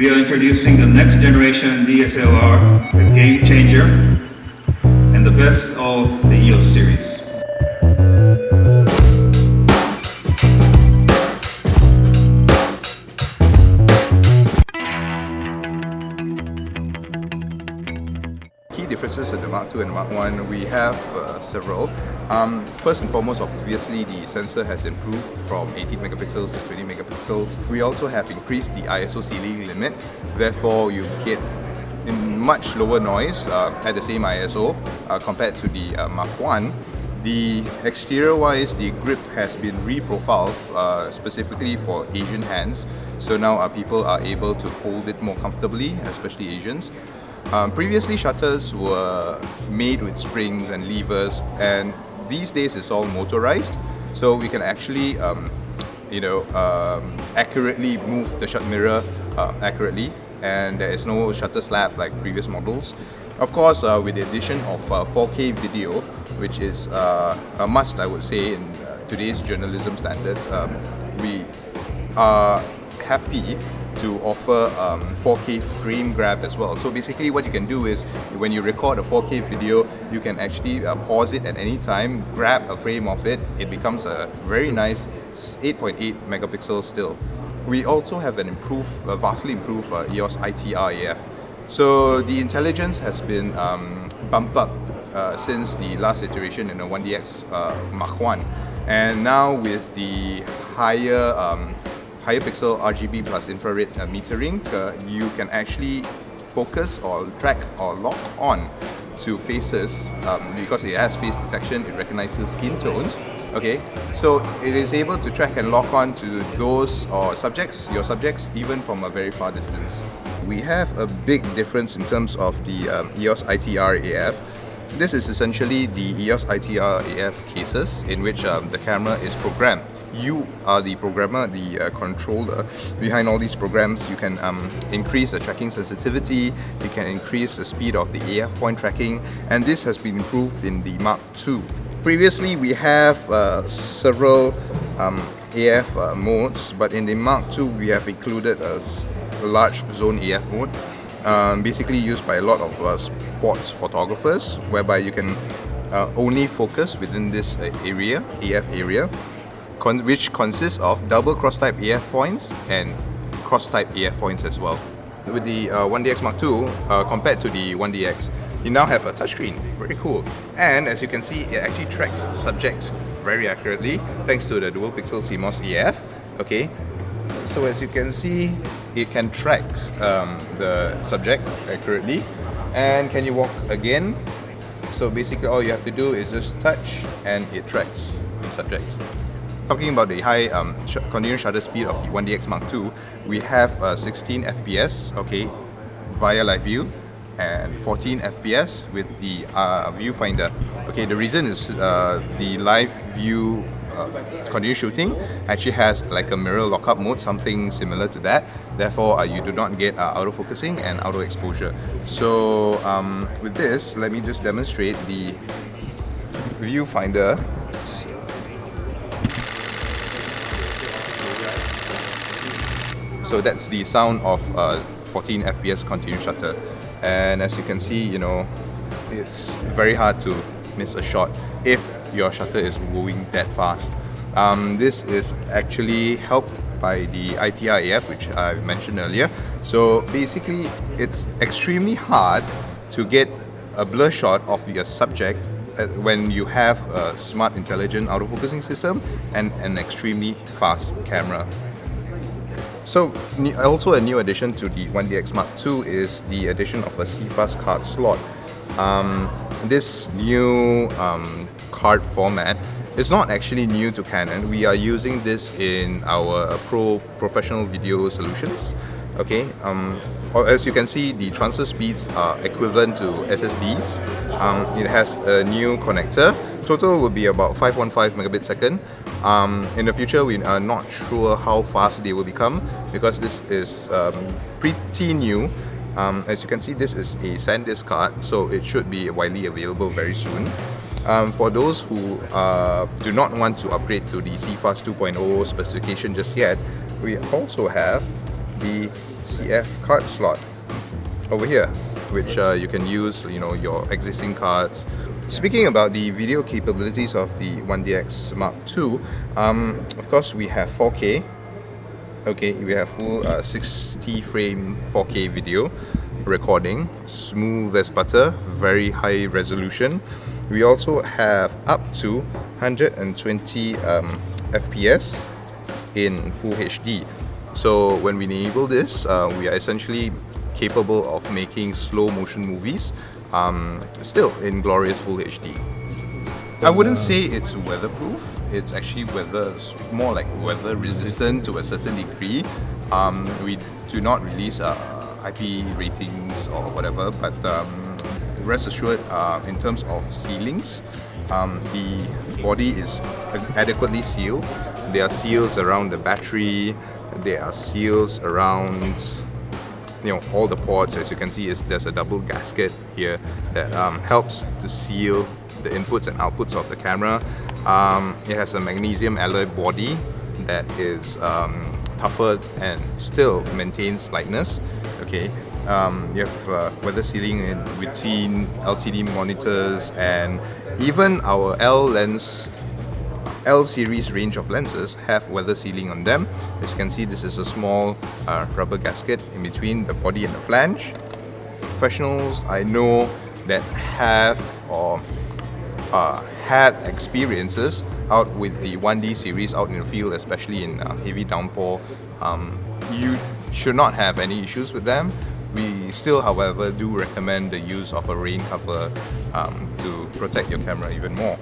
we are introducing the next generation DSLR, the game changer, and the best of the EOS series. Key differences in the Mark II and Mark I, we have uh, several. Um, first and foremost, obviously the sensor has improved from 18 megapixels to 20 megapixels. We also have increased the ISO ceiling limit, therefore you get much lower noise uh, at the same ISO uh, compared to the uh, Mark I. The exterior wise, the grip has been reprofiled uh, specifically for Asian hands. So now our people are able to hold it more comfortably, especially Asians. Um, previously shutters were made with springs and levers and these days it's all motorized. So we can actually um, you know um, accurately move the shut mirror uh, accurately. And there is no shutter slap like previous models. Of course uh, with the addition of uh, 4K video which is uh, a must I would say in uh, today's journalism standards um, we are happy to offer um, 4K frame grab as well. So basically what you can do is when you record a 4K video, you can actually uh, pause it at any time, grab a frame of it, it becomes a very nice 8.8 megapixel still. We also have an improved, uh, vastly improved uh, EOS ITR AF. So the intelligence has been um, bumped up uh, since the last iteration in the 1DX uh, Mark 1 and now with the higher um, higher pixel RGB plus infrared uh, metering, uh, you can actually focus or track or lock on to faces um, because it has face detection, it recognizes skin tones. Okay, so it is able to track and lock on to those or subjects, your subjects, even from a very far distance. We have a big difference in terms of the um, EOS ITR AF. This is essentially the EOS ITR AF cases in which um, the camera is programmed you are the programmer, the uh, controller behind all these programs. You can um, increase the tracking sensitivity, you can increase the speed of the AF point tracking, and this has been improved in the Mark II. Previously, we have uh, several um, AF uh, modes, but in the Mark II, we have included a, large zone AF mode, um, basically used by a lot of uh, sports photographers, whereby you can uh, only focus within this uh, area, AF area, con which consists of double cross-type AF points and cross-type AF points as well. With the uh, 1DX Mark II, uh, compared to the 1DX, you now have a touchscreen, very cool. And as you can see, it actually tracks subjects very accurately thanks to the dual pixel CMOS AF. Okay, so as you can see, it can track um, the subject accurately. And can you walk again? So basically all you have to do is just touch and it tracks the subject. Talking about the high um, sh continuous shutter speed of the 1DX Mark II, we have uh, 16 FPS, okay, via live view, and 14 FPS with the uh, viewfinder. Okay, the reason is uh, the live view uh, continuous shooting actually has like a mirror lockup mode, something similar to that. Therefore, uh, you do not get uh, auto focusing and auto exposure. So um, with this, let me just demonstrate the viewfinder So that's the sound of uh, 14 FPS continuous shutter. And as you can see, you know, it's very hard to miss a shot if your shutter is moving that fast. Um, this is actually helped by the ITR AF, which I mentioned earlier. So basically, it's extremely hard to get a blur shot of your subject uh, when you have a smart intelligent autofocusing system and an extremely fast camera. So also a new addition to the 1DX Mark II is the addition of a CFast card slot. Um, this new um, card format is not actually new to Canon. We are using this in our Pro professional video solutions. Okay, um, as you can see, the transfer speeds are equivalent to SSDs. Um, it has a new connector. Total will be about 5.5 megabit second. Um, in the future, we are not sure how fast they will become because this is um, pretty new. Um, as you can see, this is a SanDisk card, so it should be widely available very soon. Um, for those who uh, do not want to upgrade to the CFast 2.0 specification just yet, we also have the CF card slot over here, which uh, you can use, you know, your existing cards. Speaking about the video capabilities of the 1DX Mark II, um, of course we have 4K. Okay, we have full uh, 60 frame 4K video recording, smooth as butter, very high resolution. We also have up to 120 um, FPS in Full HD. So when we enable this, uh, we are essentially capable of making slow motion movies um, still in glorious Full HD. I wouldn't say it's weatherproof. It's actually weather, more like weather resistant to a certain degree. Um, we do not release uh, IP ratings or whatever, but um, rest assured, uh, in terms of sealings, um, the body is adequately sealed. There are seals around the battery. There are seals around you know all the ports as you can see is there's a double gasket here that um, helps to seal the inputs and outputs of the camera. Um, it has a magnesium alloy body that is um, tougher and still maintains lightness okay? Um, you have uh, weather sealing in between LCD monitors and even our L lens L series range of lenses have weather sealing on them. As you can see, this is a small uh, rubber gasket in between the body and the flange. Professionals I know that have or uh, had experiences out with the 1D series out in the field, especially in uh, heavy downpour, um, you should not have any issues with them. We still, however, do recommend the use of a rain cover um, to protect your camera even more.